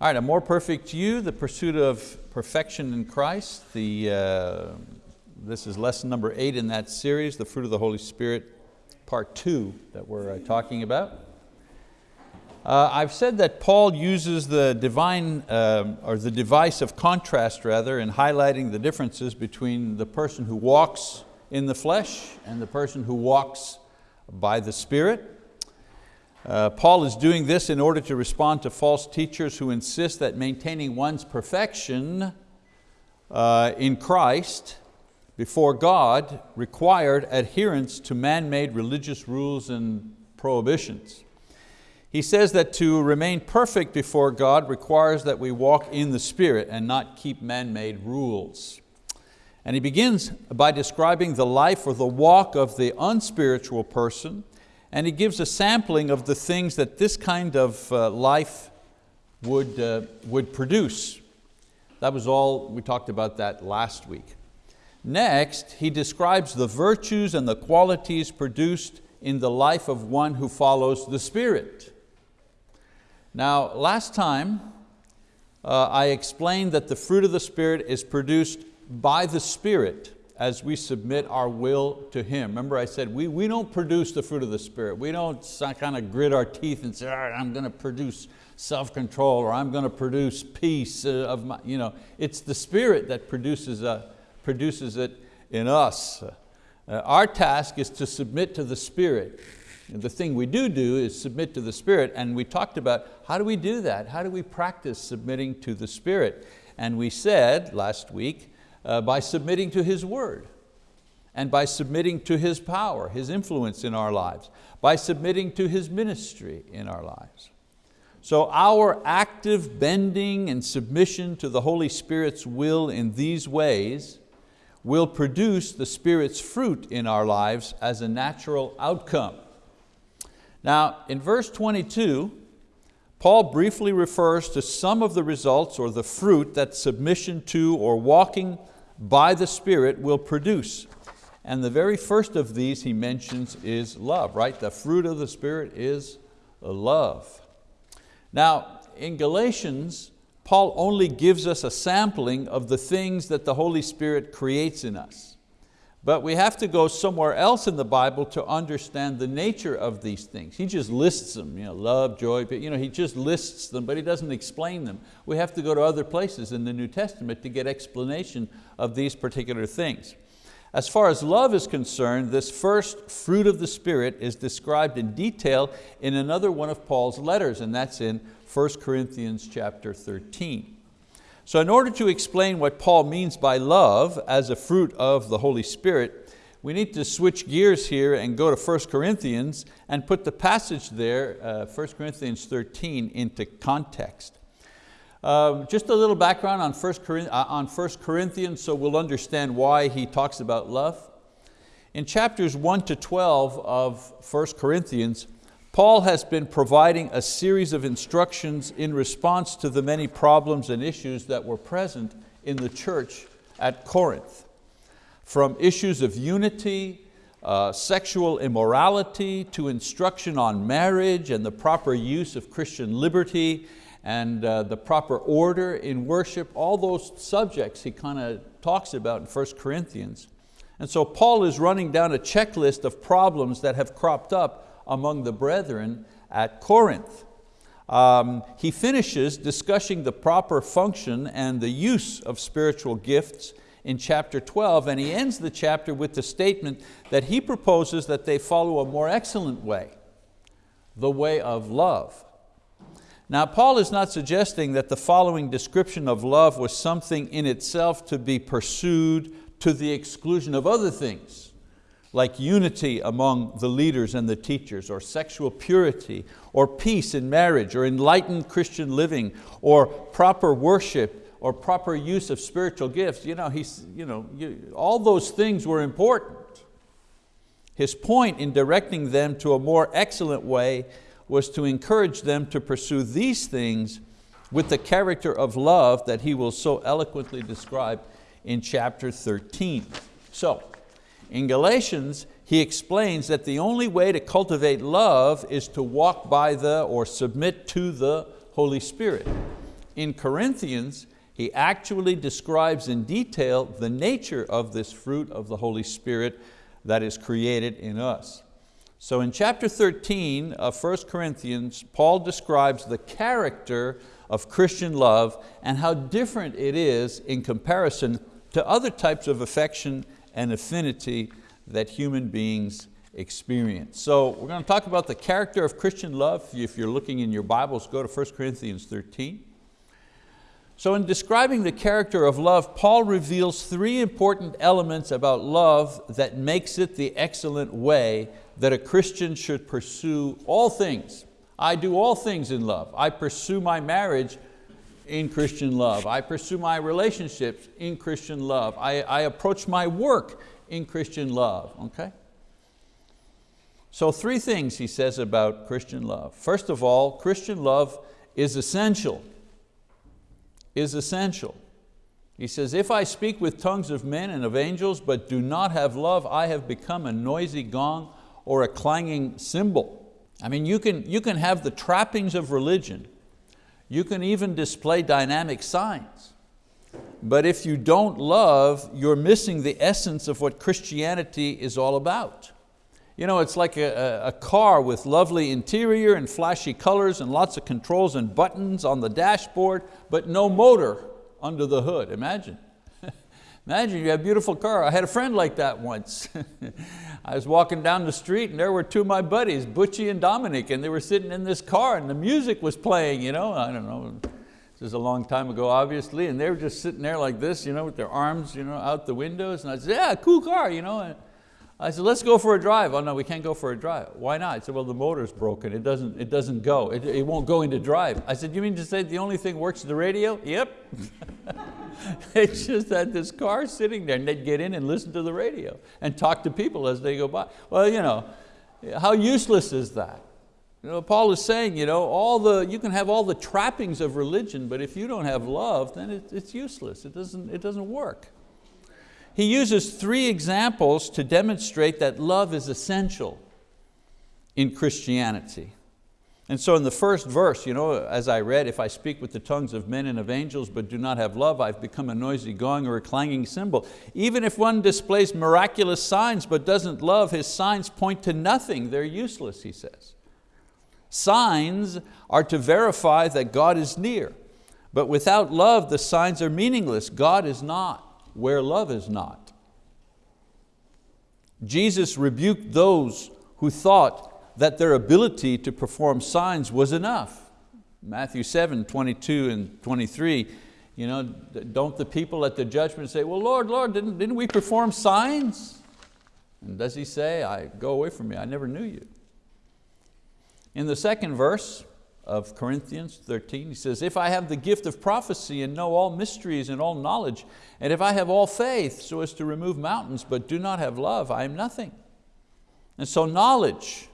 All right, a more perfect you, the pursuit of perfection in Christ. The, uh, this is lesson number eight in that series, the fruit of the Holy Spirit, part two that we're uh, talking about. Uh, I've said that Paul uses the divine, um, or the device of contrast rather, in highlighting the differences between the person who walks in the flesh and the person who walks by the Spirit. Uh, Paul is doing this in order to respond to false teachers who insist that maintaining one's perfection uh, in Christ before God required adherence to man-made religious rules and prohibitions. He says that to remain perfect before God requires that we walk in the Spirit and not keep man-made rules. And he begins by describing the life or the walk of the unspiritual person and he gives a sampling of the things that this kind of uh, life would, uh, would produce. That was all, we talked about that last week. Next, he describes the virtues and the qualities produced in the life of one who follows the Spirit. Now, last time, uh, I explained that the fruit of the Spirit is produced by the Spirit as we submit our will to Him. Remember I said, we, we don't produce the fruit of the Spirit. We don't kind of grit our teeth and say, all right, I'm going to produce self-control or I'm going to produce peace uh, of my, you know, it's the Spirit that produces, uh, produces it in us. Uh, our task is to submit to the Spirit. And the thing we do do is submit to the Spirit and we talked about how do we do that? How do we practice submitting to the Spirit? And we said last week uh, by submitting to His word and by submitting to His power, His influence in our lives, by submitting to His ministry in our lives. So our active bending and submission to the Holy Spirit's will in these ways will produce the Spirit's fruit in our lives as a natural outcome. Now in verse 22, Paul briefly refers to some of the results or the fruit that submission to or walking by the Spirit will produce. And the very first of these he mentions is love, right? The fruit of the Spirit is love. Now, in Galatians, Paul only gives us a sampling of the things that the Holy Spirit creates in us. But we have to go somewhere else in the Bible to understand the nature of these things. He just lists them, you know, love, joy, you know, he just lists them, but he doesn't explain them. We have to go to other places in the New Testament to get explanation of these particular things. As far as love is concerned, this first fruit of the Spirit is described in detail in another one of Paul's letters, and that's in 1 Corinthians chapter 13. So in order to explain what Paul means by love as a fruit of the Holy Spirit, we need to switch gears here and go to 1 Corinthians and put the passage there, uh, 1 Corinthians 13, into context. Um, just a little background on 1, uh, on 1 Corinthians so we'll understand why he talks about love. In chapters 1 to 12 of 1 Corinthians, Paul has been providing a series of instructions in response to the many problems and issues that were present in the church at Corinth. From issues of unity, uh, sexual immorality, to instruction on marriage and the proper use of Christian liberty and uh, the proper order in worship, all those subjects he kind of talks about in 1 Corinthians. And so Paul is running down a checklist of problems that have cropped up among the brethren at Corinth. Um, he finishes discussing the proper function and the use of spiritual gifts in chapter 12 and he ends the chapter with the statement that he proposes that they follow a more excellent way, the way of love. Now Paul is not suggesting that the following description of love was something in itself to be pursued to the exclusion of other things like unity among the leaders and the teachers, or sexual purity, or peace in marriage, or enlightened Christian living, or proper worship, or proper use of spiritual gifts. You know, he's, you know, you, all those things were important. His point in directing them to a more excellent way was to encourage them to pursue these things with the character of love that he will so eloquently describe in chapter 13. So, in Galatians, he explains that the only way to cultivate love is to walk by the or submit to the Holy Spirit. in Corinthians, he actually describes in detail the nature of this fruit of the Holy Spirit that is created in us. So in chapter 13 of 1 Corinthians, Paul describes the character of Christian love and how different it is in comparison to other types of affection and affinity that human beings experience. So we're going to talk about the character of Christian love. If you're looking in your Bibles, go to 1 Corinthians 13. So in describing the character of love, Paul reveals three important elements about love that makes it the excellent way that a Christian should pursue all things. I do all things in love. I pursue my marriage in Christian love. I pursue my relationships in Christian love. I, I approach my work in Christian love, okay? So three things he says about Christian love. First of all, Christian love is essential is essential. He says, if I speak with tongues of men and of angels, but do not have love, I have become a noisy gong or a clanging cymbal. I mean, you can, you can have the trappings of religion. You can even display dynamic signs. But if you don't love, you're missing the essence of what Christianity is all about. You know, it's like a, a, car with lovely interior and flashy colors and lots of controls and buttons on the dashboard, but no motor under the hood, imagine. Imagine you have a beautiful car. I had a friend like that once. I was walking down the street and there were two of my buddies, Butchie and Dominic, and they were sitting in this car and the music was playing, you know, I don't know, this is a long time ago, obviously, and they were just sitting there like this, you know, with their arms you know, out the windows, and I said, yeah, cool car, you know. I said, let's go for a drive. Oh no, we can't go for a drive. Why not? I said, well, the motor's broken. It doesn't, it doesn't go. It, it won't go into drive. I said, you mean to say the only thing works is the radio? Yep. it's just that this car sitting there and they'd get in and listen to the radio and talk to people as they go by. Well, you know, how useless is that? You know, Paul is saying, you, know, all the, you can have all the trappings of religion, but if you don't have love, then it, it's useless. It doesn't, it doesn't work. He uses three examples to demonstrate that love is essential in Christianity. And so in the first verse, you know, as I read, if I speak with the tongues of men and of angels but do not have love, I've become a noisy gong or a clanging cymbal. Even if one displays miraculous signs but doesn't love, his signs point to nothing. They're useless, he says. Signs are to verify that God is near, but without love, the signs are meaningless. God is not where love is not. Jesus rebuked those who thought that their ability to perform signs was enough. Matthew 7, 22 and 23, you know, don't the people at the judgment say, well, Lord, Lord, didn't, didn't we perform signs? And does he say, I go away from me, I never knew you. In the second verse, of Corinthians 13. He says, if I have the gift of prophecy and know all mysteries and all knowledge, and if I have all faith so as to remove mountains, but do not have love, I am nothing. And so knowledge,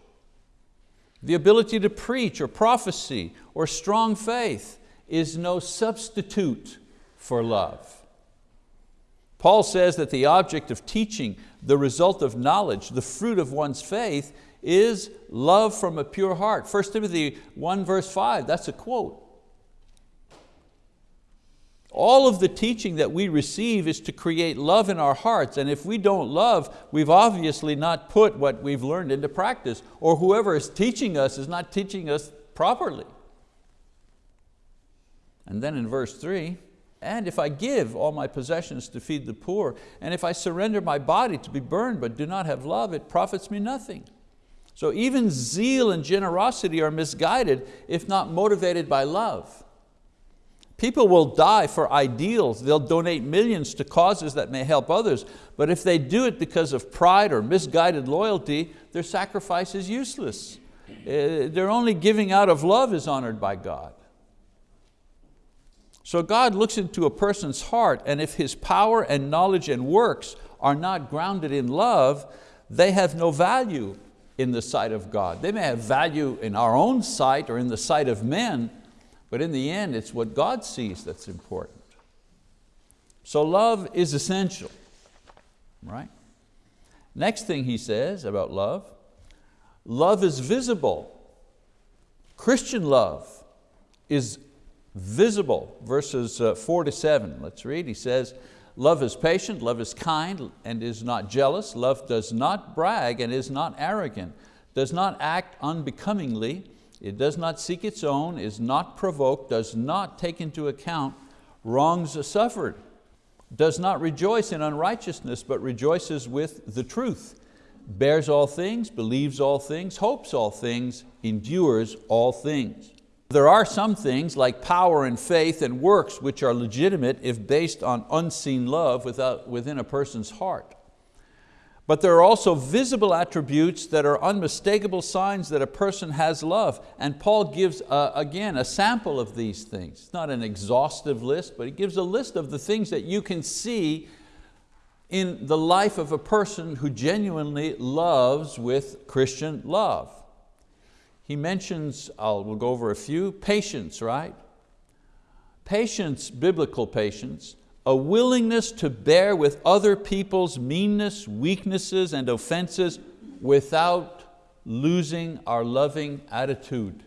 the ability to preach or prophecy or strong faith is no substitute for love. Paul says that the object of teaching, the result of knowledge, the fruit of one's faith is love from a pure heart. 1 Timothy 1 verse 5, that's a quote. All of the teaching that we receive is to create love in our hearts and if we don't love, we've obviously not put what we've learned into practice or whoever is teaching us is not teaching us properly. And then in verse three, and if I give all my possessions to feed the poor, and if I surrender my body to be burned but do not have love, it profits me nothing. So even zeal and generosity are misguided if not motivated by love. People will die for ideals, they'll donate millions to causes that may help others, but if they do it because of pride or misguided loyalty, their sacrifice is useless. Uh, their only giving out of love is honored by God. So God looks into a person's heart and if his power and knowledge and works are not grounded in love, they have no value in the sight of God. They may have value in our own sight or in the sight of men, but in the end it's what God sees that's important. So love is essential, right? Next thing he says about love, love is visible. Christian love is visible, verses uh, four to seven. Let's read, he says, love is patient, love is kind and is not jealous, love does not brag and is not arrogant, does not act unbecomingly, it does not seek its own, is not provoked, does not take into account wrongs suffered, does not rejoice in unrighteousness, but rejoices with the truth, bears all things, believes all things, hopes all things, endures all things. There are some things like power and faith and works which are legitimate if based on unseen love without, within a person's heart. But there are also visible attributes that are unmistakable signs that a person has love. And Paul gives, uh, again, a sample of these things. It's not an exhaustive list, but he gives a list of the things that you can see in the life of a person who genuinely loves with Christian love. He mentions, I'll, we'll go over a few, patience, right? Patience, biblical patience, a willingness to bear with other people's meanness, weaknesses, and offenses without losing our loving attitude.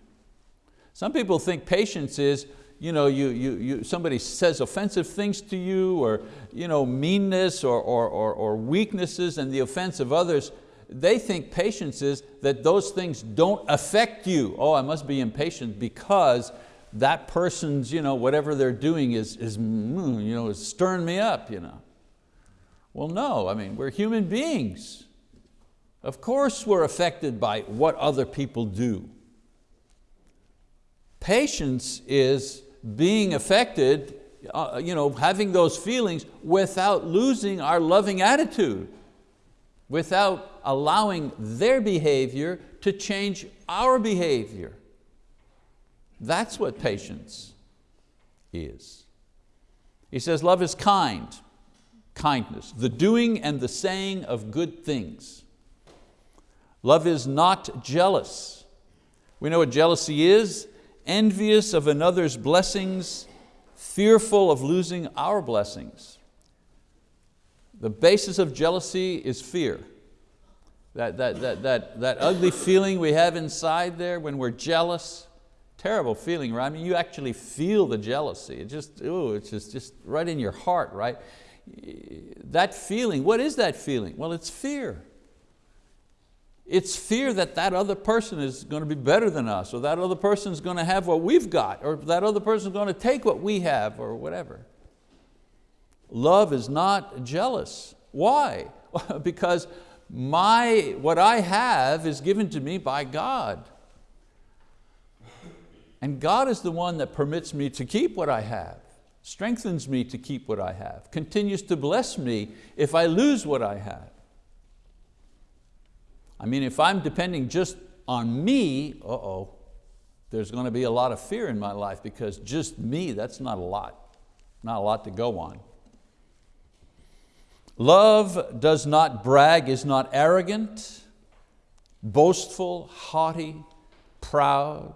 Some people think patience is, you know, you, you, you, somebody says offensive things to you or you know, meanness or, or, or, or weaknesses and the offense of others, they think patience is that those things don't affect you. Oh, I must be impatient because that person's, you know, whatever they're doing is, is, mm, you know, is stirring me up. You know. Well, no, I mean, we're human beings. Of course we're affected by what other people do. Patience is being affected, uh, you know, having those feelings without losing our loving attitude, without allowing their behavior to change our behavior. That's what patience is. He says love is kind, kindness, the doing and the saying of good things. Love is not jealous. We know what jealousy is, envious of another's blessings, fearful of losing our blessings. The basis of jealousy is fear. That, that, that, that, that ugly feeling we have inside there when we're jealous, terrible feeling, right? I mean, you actually feel the jealousy. It just, ooh, it's just, just right in your heart, right? That feeling, what is that feeling? Well, it's fear. It's fear that that other person is going to be better than us, or that other person is going to have what we've got, or that other person is going to take what we have, or whatever. Love is not jealous. Why? because my, what I have is given to me by God. And God is the one that permits me to keep what I have, strengthens me to keep what I have, continues to bless me if I lose what I have. I mean, if I'm depending just on me, uh-oh, there's going to be a lot of fear in my life because just me, that's not a lot, not a lot to go on. Love does not brag, is not arrogant, boastful, haughty, proud,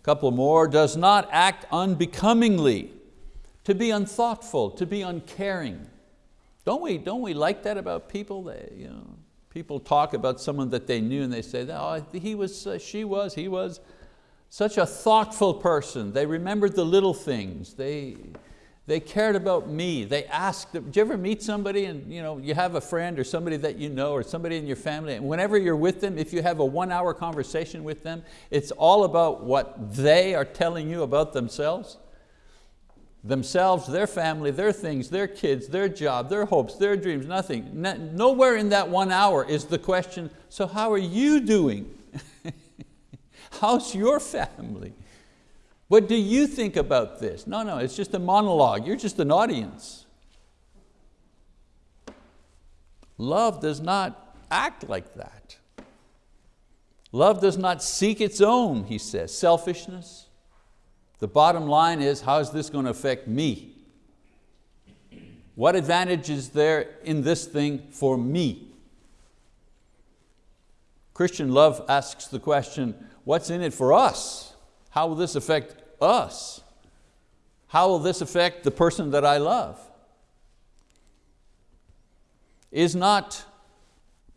A Couple more, does not act unbecomingly, to be unthoughtful, to be uncaring. Don't we, don't we like that about people? That, you know, people talk about someone that they knew and they say, oh, he was, uh, she was, he was such a thoughtful person. They remembered the little things. They, they cared about me. They asked, did you ever meet somebody and you, know, you have a friend or somebody that you know or somebody in your family and whenever you're with them, if you have a one hour conversation with them, it's all about what they are telling you about themselves. Themselves, their family, their things, their kids, their job, their hopes, their dreams, nothing. Nowhere in that one hour is the question, so how are you doing? How's your family? What do you think about this? No, no, it's just a monologue. You're just an audience. Love does not act like that. Love does not seek its own, he says. Selfishness. The bottom line is, how is this going to affect me? What advantage is there in this thing for me? Christian love asks the question, what's in it for us? How will this affect us? How will this affect the person that I love? Is not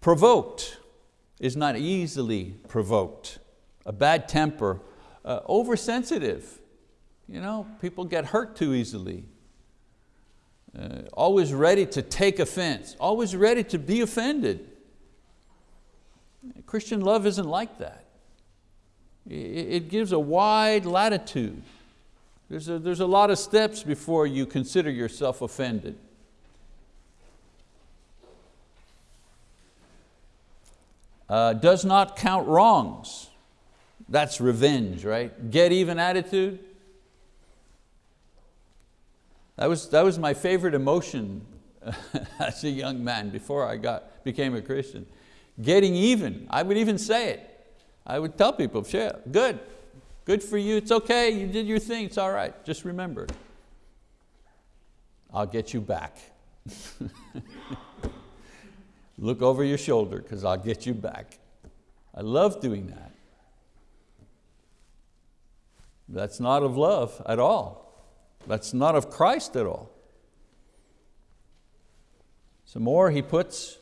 provoked, is not easily provoked. A bad temper uh, oversensitive. You know, people get hurt too easily. Uh, always ready to take offense, always ready to be offended. Christian love isn't like that. It gives a wide latitude. There's a, there's a lot of steps before you consider yourself offended. Uh, does not count wrongs. That's revenge, right? Get even attitude. That was, that was my favorite emotion as a young man before I got, became a Christian. Getting even, I would even say it. I would tell people, sure, good, good for you, it's okay, you did your thing, it's all right, just remember, I'll get you back. Look over your shoulder because I'll get you back. I love doing that. That's not of love at all. That's not of Christ at all. Some more he puts,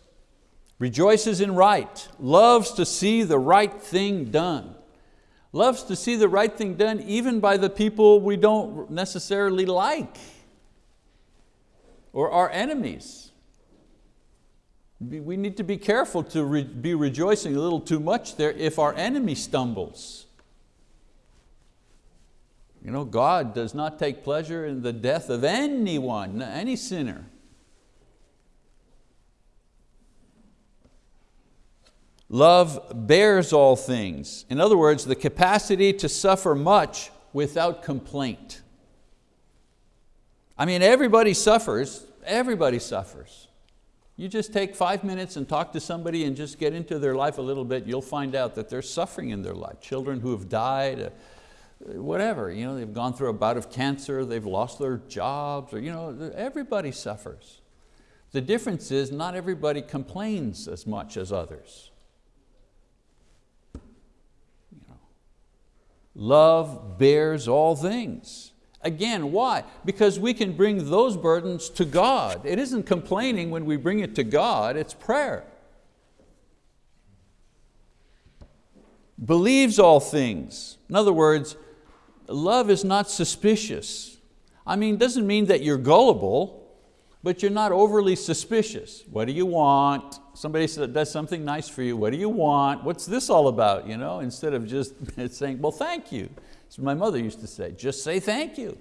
rejoices in right, loves to see the right thing done. Loves to see the right thing done even by the people we don't necessarily like or our enemies. We need to be careful to re be rejoicing a little too much there if our enemy stumbles. You know, God does not take pleasure in the death of anyone, any sinner. Love bears all things. In other words, the capacity to suffer much without complaint. I mean, everybody suffers, everybody suffers. You just take five minutes and talk to somebody and just get into their life a little bit, you'll find out that there's suffering in their life. Children who have died, uh, whatever, you know, they've gone through a bout of cancer, they've lost their jobs, or, you know, everybody suffers. The difference is not everybody complains as much as others. Love bears all things. Again, why? Because we can bring those burdens to God. It isn't complaining when we bring it to God, it's prayer. Believes all things. In other words, love is not suspicious. I mean, it doesn't mean that you're gullible, but you're not overly suspicious. What do you want? Somebody does something nice for you. What do you want? What's this all about? You know, instead of just saying, well, thank you. As my mother used to say, just say thank you.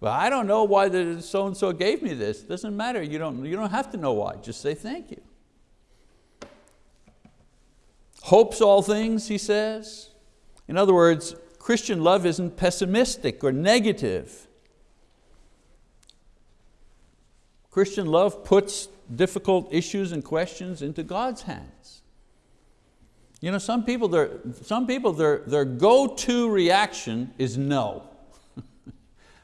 But I don't know why the so-and-so gave me this. Doesn't matter, you don't, you don't have to know why, just say thank you. Hopes all things, he says. In other words, Christian love isn't pessimistic or negative. Christian love puts difficult issues and questions into God's hands. You know, some people, their, some people their, their go-to reaction is no.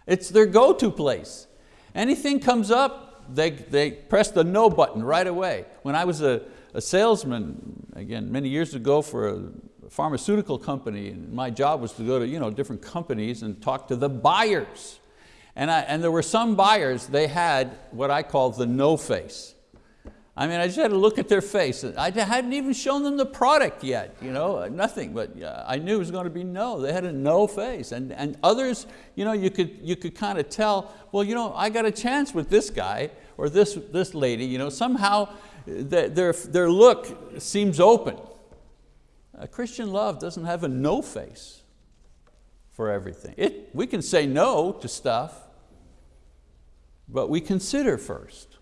it's their go-to place. Anything comes up, they, they press the no button right away. When I was a, a salesman, again, many years ago for a pharmaceutical company, and my job was to go to you know, different companies and talk to the buyers. And, I, and there were some buyers, they had what I call the no face. I mean, I just had to look at their face. I hadn't even shown them the product yet, you know, nothing, but uh, I knew it was going to be no. They had a no face. And, and others, you, know, you, could, you could kind of tell, well, you know, I got a chance with this guy or this, this lady. You know, somehow uh, their, their look seems open. A Christian love doesn't have a no face for everything. It, we can say no to stuff, but we consider first.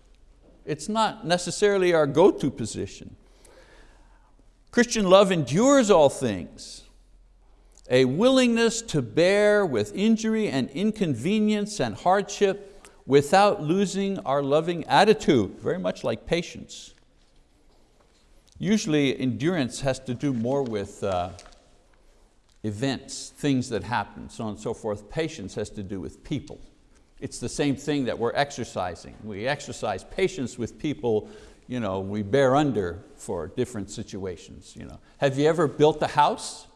It's not necessarily our go-to position. Christian love endures all things. A willingness to bear with injury and inconvenience and hardship without losing our loving attitude, very much like patience. Usually endurance has to do more with uh, events, things that happen, so on and so forth. Patience has to do with people. It's the same thing that we're exercising. We exercise patience with people you know, we bear under for different situations. You know. Have you ever built a house?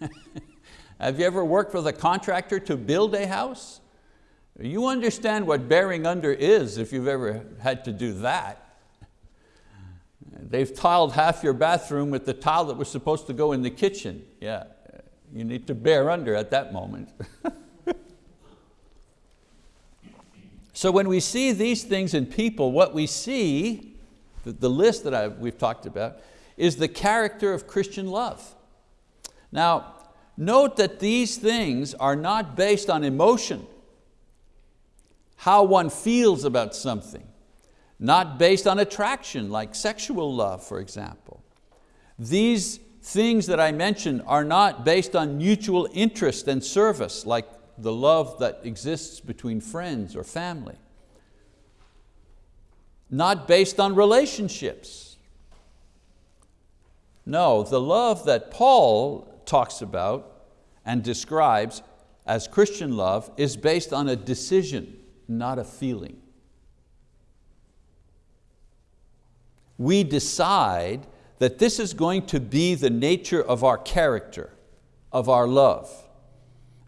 Have you ever worked with a contractor to build a house? You understand what bearing under is if you've ever had to do that. They've tiled half your bathroom with the tile that was supposed to go in the kitchen. Yeah, You need to bear under at that moment. so when we see these things in people, what we see, the, the list that I, we've talked about, is the character of Christian love. Now, note that these things are not based on emotion, how one feels about something, not based on attraction, like sexual love, for example. These things that I mentioned are not based on mutual interest and service, like the love that exists between friends or family. Not based on relationships. No, the love that Paul talks about and describes as Christian love is based on a decision, not a feeling. We decide that this is going to be the nature of our character, of our love.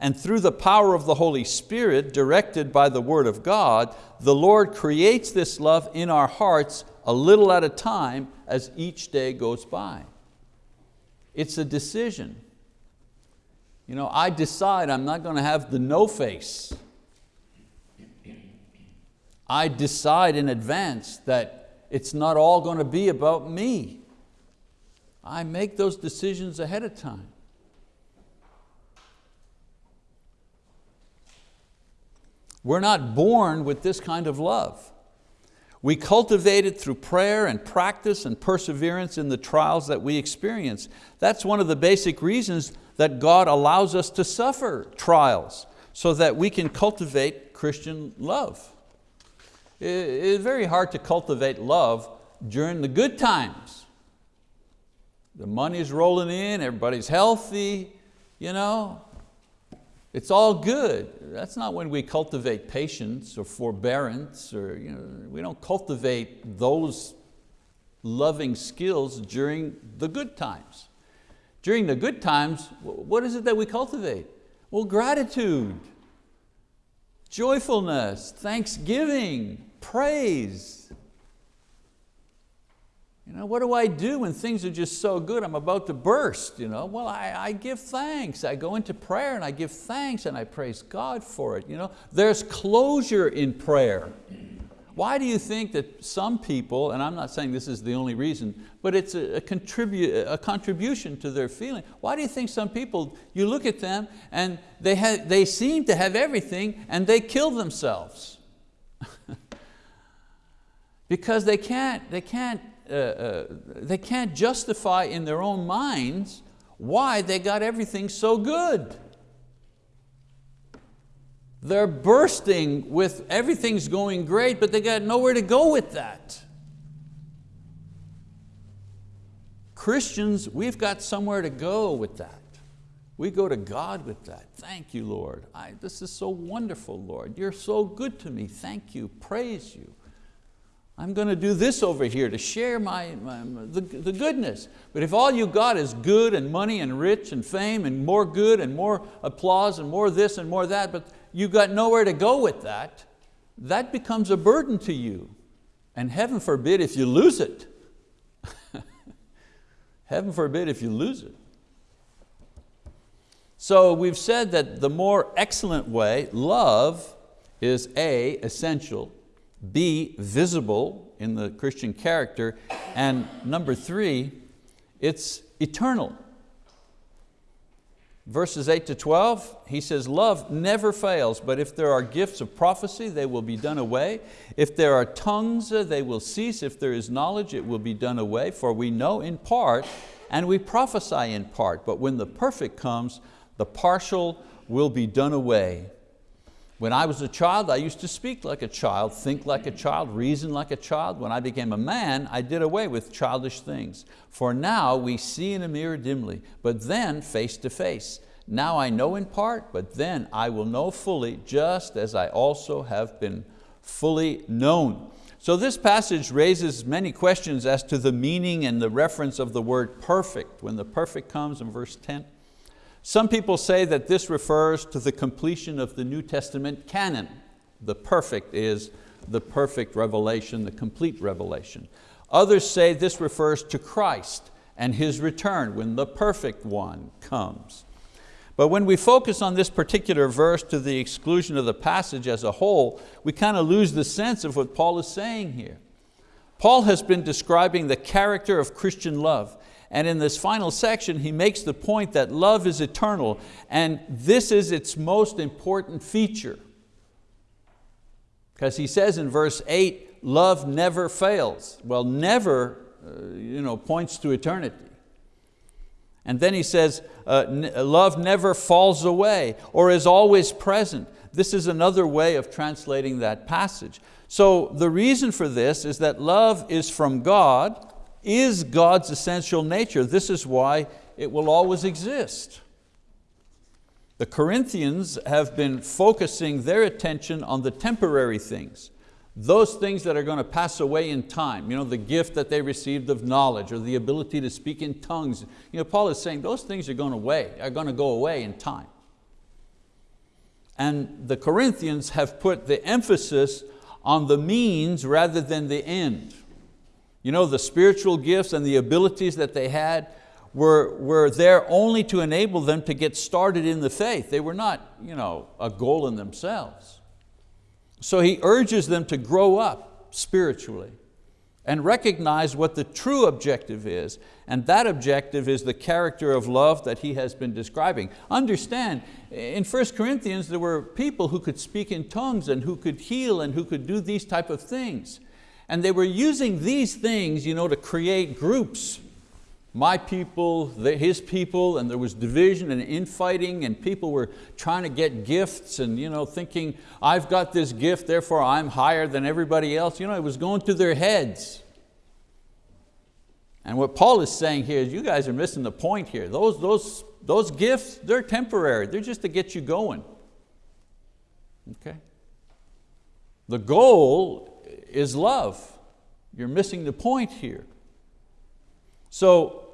And through the power of the Holy Spirit, directed by the word of God, the Lord creates this love in our hearts a little at a time as each day goes by. It's a decision. You know, I decide I'm not going to have the no face. I decide in advance that it's not all going to be about me. I make those decisions ahead of time. We're not born with this kind of love. We cultivate it through prayer and practice and perseverance in the trials that we experience. That's one of the basic reasons that God allows us to suffer trials so that we can cultivate Christian love. It's very hard to cultivate love during the good times. The money's rolling in, everybody's healthy, you know. It's all good. That's not when we cultivate patience or forbearance, or you know, we don't cultivate those loving skills during the good times. During the good times, what is it that we cultivate? Well, gratitude, joyfulness, thanksgiving, praise, you know, what do I do when things are just so good, I'm about to burst? You know? Well, I, I give thanks. I go into prayer and I give thanks and I praise God for it. You know? There's closure in prayer. Why do you think that some people, and I'm not saying this is the only reason, but it's a, a, contribu a contribution to their feeling. Why do you think some people, you look at them and they, have, they seem to have everything and they kill themselves? because they can't, they can't uh, uh, they can't justify in their own minds why they got everything so good. They're bursting with everything's going great, but they got nowhere to go with that. Christians, we've got somewhere to go with that. We go to God with that. Thank you, Lord. I, this is so wonderful, Lord. You're so good to me. Thank you, praise you. I'm going to do this over here to share my, my the, the goodness. But if all you got is good and money and rich and fame and more good and more applause and more this and more that, but you've got nowhere to go with that, that becomes a burden to you. And heaven forbid if you lose it. heaven forbid if you lose it. So we've said that the more excellent way, love is A, essential, B, visible in the Christian character, and number three, it's eternal. Verses 8 to 12, he says, love never fails, but if there are gifts of prophecy, they will be done away. If there are tongues, uh, they will cease. If there is knowledge, it will be done away. For we know in part, and we prophesy in part. But when the perfect comes, the partial will be done away. When I was a child, I used to speak like a child, think like a child, reason like a child. When I became a man, I did away with childish things. For now we see in a mirror dimly, but then face to face. Now I know in part, but then I will know fully, just as I also have been fully known. So this passage raises many questions as to the meaning and the reference of the word perfect. When the perfect comes in verse 10, some people say that this refers to the completion of the New Testament canon. The perfect is the perfect revelation, the complete revelation. Others say this refers to Christ and His return when the perfect one comes. But when we focus on this particular verse to the exclusion of the passage as a whole, we kind of lose the sense of what Paul is saying here. Paul has been describing the character of Christian love. And in this final section, he makes the point that love is eternal and this is its most important feature. Because he says in verse eight, love never fails. Well, never uh, you know, points to eternity. And then he says, uh, love never falls away or is always present. This is another way of translating that passage. So the reason for this is that love is from God, is God's essential nature. This is why it will always exist. The Corinthians have been focusing their attention on the temporary things, those things that are going to pass away in time, you know, the gift that they received of knowledge or the ability to speak in tongues. You know, Paul is saying those things are going, away, are going to go away in time. And the Corinthians have put the emphasis on the means rather than the end. You know, the spiritual gifts and the abilities that they had, were, were there only to enable them to get started in the faith. They were not you know, a goal in themselves. So he urges them to grow up spiritually and recognize what the true objective is, and that objective is the character of love that he has been describing. Understand, in 1 Corinthians there were people who could speak in tongues and who could heal and who could do these type of things. And they were using these things you know, to create groups my people, his people, and there was division and infighting and people were trying to get gifts and you know, thinking, I've got this gift, therefore I'm higher than everybody else. You know, it was going through their heads. And what Paul is saying here is you guys are missing the point here. Those, those, those gifts, they're temporary. They're just to get you going. Okay? The goal is love. You're missing the point here. So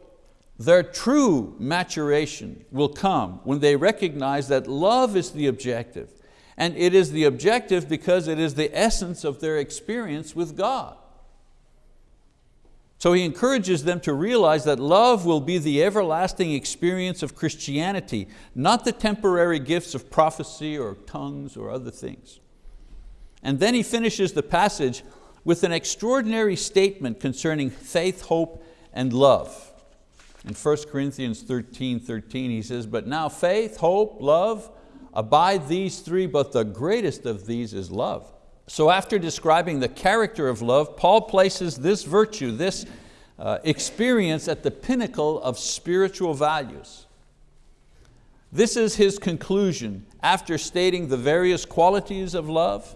their true maturation will come when they recognize that love is the objective. And it is the objective because it is the essence of their experience with God. So he encourages them to realize that love will be the everlasting experience of Christianity, not the temporary gifts of prophecy or tongues or other things. And then he finishes the passage with an extraordinary statement concerning faith, hope, and love. In 1 Corinthians 13, 13 he says, but now faith, hope, love, abide these three, but the greatest of these is love. So after describing the character of love, Paul places this virtue, this uh, experience at the pinnacle of spiritual values. This is his conclusion after stating the various qualities of love.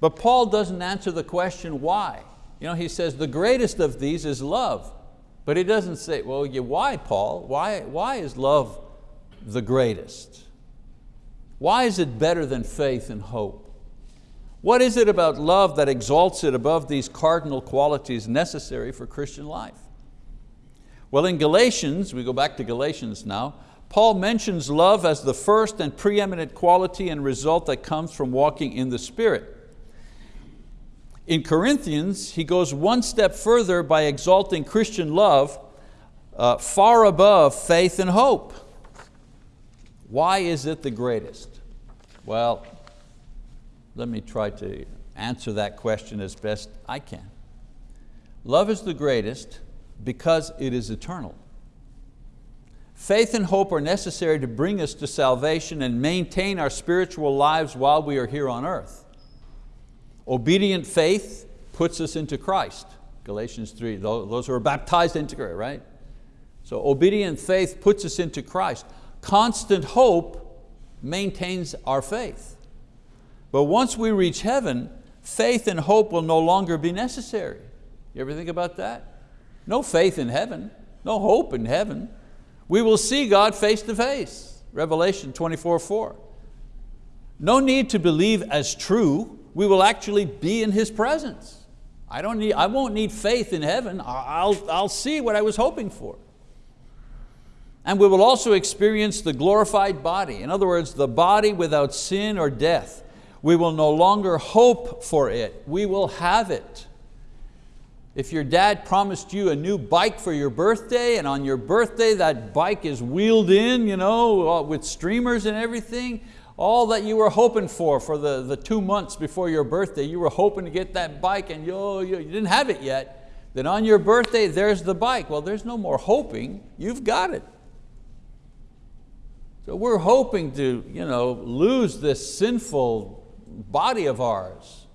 But Paul doesn't answer the question why. You know, he says the greatest of these is love. But he doesn't say, well, yeah, why Paul? Why, why is love the greatest? Why is it better than faith and hope? What is it about love that exalts it above these cardinal qualities necessary for Christian life? Well, in Galatians, we go back to Galatians now, Paul mentions love as the first and preeminent quality and result that comes from walking in the Spirit. In Corinthians, he goes one step further by exalting Christian love uh, far above faith and hope. Why is it the greatest? Well, let me try to answer that question as best I can. Love is the greatest because it is eternal. Faith and hope are necessary to bring us to salvation and maintain our spiritual lives while we are here on earth. Obedient faith puts us into Christ. Galatians 3, those who are baptized into Christ, right? So obedient faith puts us into Christ. Constant hope maintains our faith. But once we reach heaven, faith and hope will no longer be necessary. You ever think about that? No faith in heaven, no hope in heaven. We will see God face to face, Revelation 24, 4. No need to believe as true we will actually be in His presence. I, don't need, I won't need faith in heaven, I'll, I'll see what I was hoping for. And we will also experience the glorified body. In other words, the body without sin or death. We will no longer hope for it, we will have it. If your dad promised you a new bike for your birthday and on your birthday that bike is wheeled in you know, uh, with streamers and everything, all that you were hoping for for the, the two months before your birthday, you were hoping to get that bike and you, you, didn't have it yet, then on your birthday there's the bike. Well, there's no more hoping, you've got it. So we're hoping to you know, lose this sinful body of ours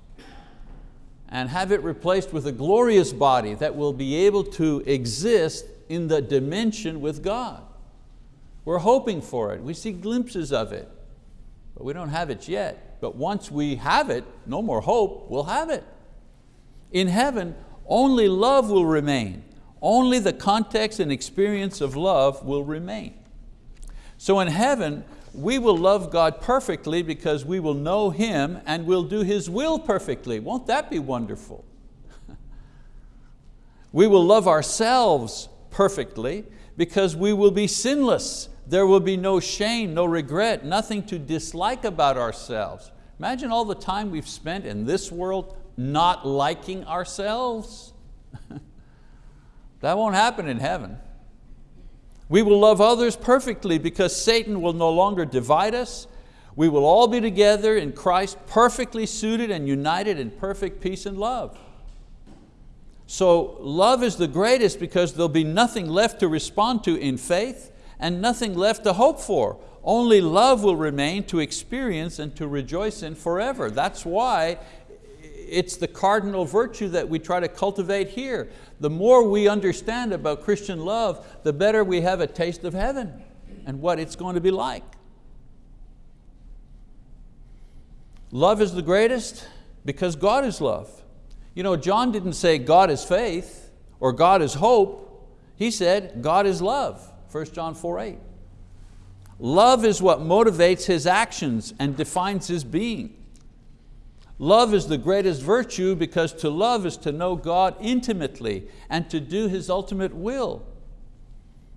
and have it replaced with a glorious body that will be able to exist in the dimension with God. We're hoping for it. We see glimpses of it, but we don't have it yet. But once we have it, no more hope, we'll have it. In heaven, only love will remain. Only the context and experience of love will remain. So in heaven, we will love God perfectly because we will know Him and will do His will perfectly. Won't that be wonderful? we will love ourselves perfectly because we will be sinless. There will be no shame, no regret, nothing to dislike about ourselves. Imagine all the time we've spent in this world not liking ourselves. that won't happen in heaven. We will love others perfectly because Satan will no longer divide us. We will all be together in Christ, perfectly suited and united in perfect peace and love. So love is the greatest because there'll be nothing left to respond to in faith and nothing left to hope for. Only love will remain to experience and to rejoice in forever. That's why it's the cardinal virtue that we try to cultivate here the more we understand about Christian love, the better we have a taste of heaven and what it's going to be like. Love is the greatest because God is love. You know, John didn't say God is faith or God is hope. He said God is love, 1 John 4, 8. Love is what motivates His actions and defines His being. Love is the greatest virtue because to love is to know God intimately and to do His ultimate will.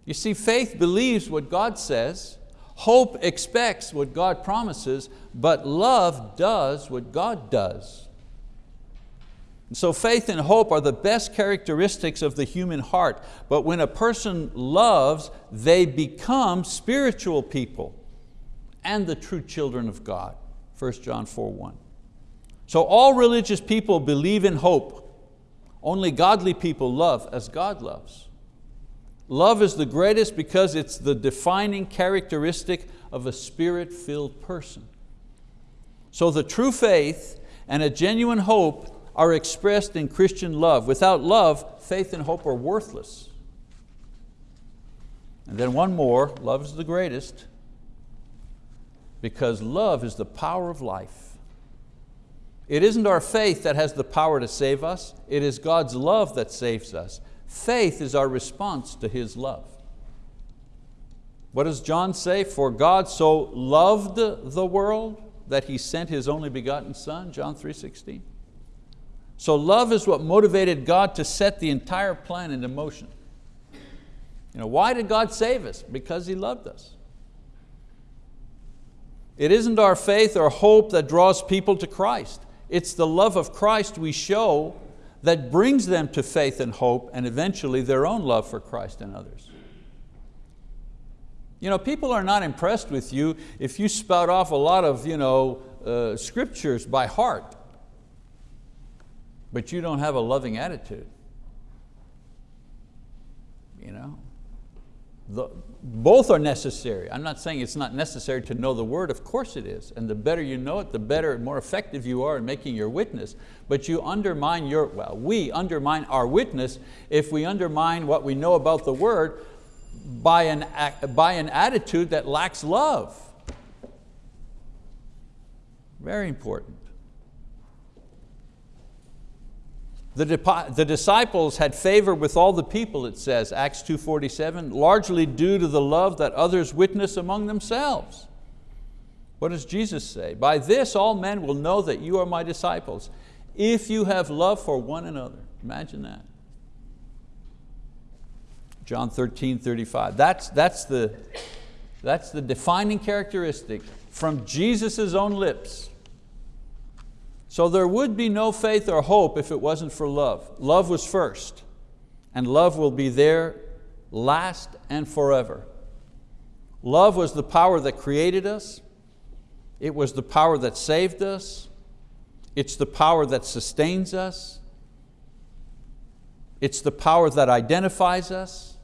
You see, faith believes what God says, hope expects what God promises, but love does what God does. So faith and hope are the best characteristics of the human heart, but when a person loves, they become spiritual people and the true children of God, 1 John 4, 1. So all religious people believe in hope. Only godly people love as God loves. Love is the greatest because it's the defining characteristic of a spirit-filled person. So the true faith and a genuine hope are expressed in Christian love. Without love, faith and hope are worthless. And then one more, love is the greatest because love is the power of life. It isn't our faith that has the power to save us, it is God's love that saves us. Faith is our response to His love. What does John say? For God so loved the world that He sent His only begotten Son, John 3.16. So love is what motivated God to set the entire plan into motion. You know, why did God save us? Because He loved us. It isn't our faith or hope that draws people to Christ. It's the love of Christ we show that brings them to faith and hope and eventually their own love for Christ and others. You know, people are not impressed with you if you spout off a lot of you know, uh, scriptures by heart, but you don't have a loving attitude. You know? The, both are necessary. I'm not saying it's not necessary to know the word, of course it is. And the better you know it, the better, and more effective you are in making your witness. But you undermine your, well, we undermine our witness if we undermine what we know about the word by an, by an attitude that lacks love. Very important. The, the disciples had favor with all the people, it says, Acts 2.47, largely due to the love that others witness among themselves. What does Jesus say? By this all men will know that you are my disciples, if you have love for one another. Imagine that. John 13, 35. That's, that's, the, that's the defining characteristic from Jesus' own lips. So there would be no faith or hope if it wasn't for love. Love was first, and love will be there last and forever. Love was the power that created us. It was the power that saved us. It's the power that sustains us. It's the power that identifies us.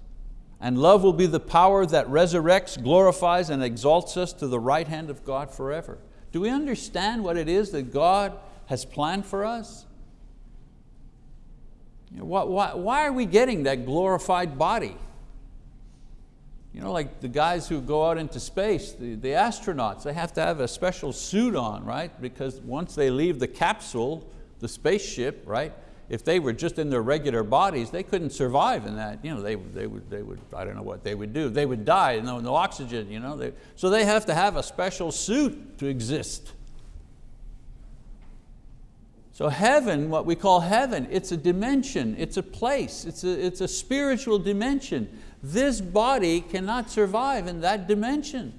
And love will be the power that resurrects, glorifies, and exalts us to the right hand of God forever. Do we understand what it is that God has planned for us? You know, why, why, why are we getting that glorified body? You know, like the guys who go out into space, the, the astronauts, they have to have a special suit on, right? Because once they leave the capsule, the spaceship, right? If they were just in their regular bodies, they couldn't survive in that. You know, they, they, would, they would, I don't know what they would do. They would die, no, no oxygen. You know? They, so they have to have a special suit to exist. So heaven, what we call heaven, it's a dimension, it's a place, it's a, it's a spiritual dimension. This body cannot survive in that dimension.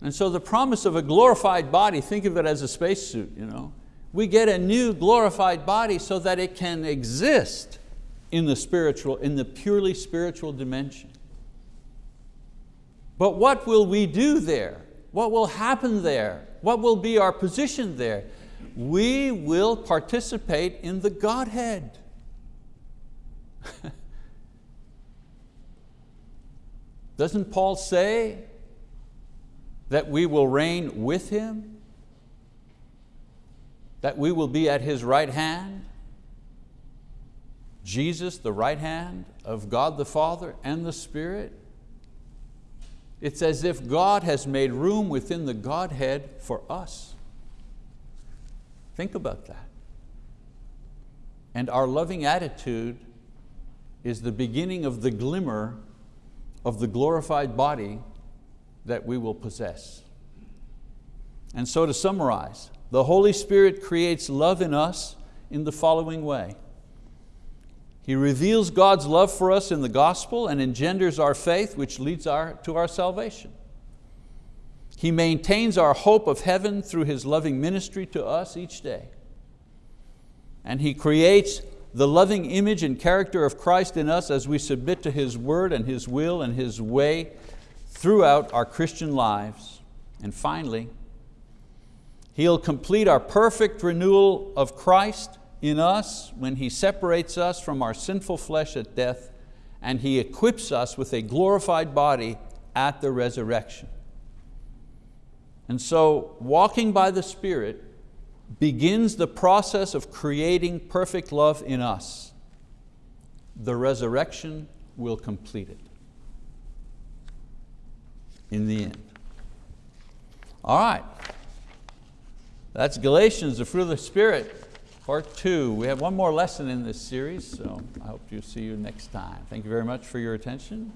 And so the promise of a glorified body, think of it as a spacesuit. You know? We get a new glorified body so that it can exist in the spiritual, in the purely spiritual dimension. But what will we do there? What will happen there? What will be our position there? We will participate in the Godhead. Doesn't Paul say that we will reign with Him? That we will be at His right hand? Jesus, the right hand of God the Father and the Spirit? It's as if God has made room within the Godhead for us. Think about that. And our loving attitude is the beginning of the glimmer of the glorified body that we will possess. And so to summarize, the Holy Spirit creates love in us in the following way. He reveals God's love for us in the gospel and engenders our faith which leads our, to our salvation. He maintains our hope of heaven through His loving ministry to us each day. And He creates the loving image and character of Christ in us as we submit to His word and His will and His way throughout our Christian lives. And finally, He'll complete our perfect renewal of Christ in us when He separates us from our sinful flesh at death and He equips us with a glorified body at the resurrection. And so walking by the Spirit begins the process of creating perfect love in us. The resurrection will complete it in the end. All right, that's Galatians, the fruit of the Spirit, part two. We have one more lesson in this series, so I hope to see you next time. Thank you very much for your attention.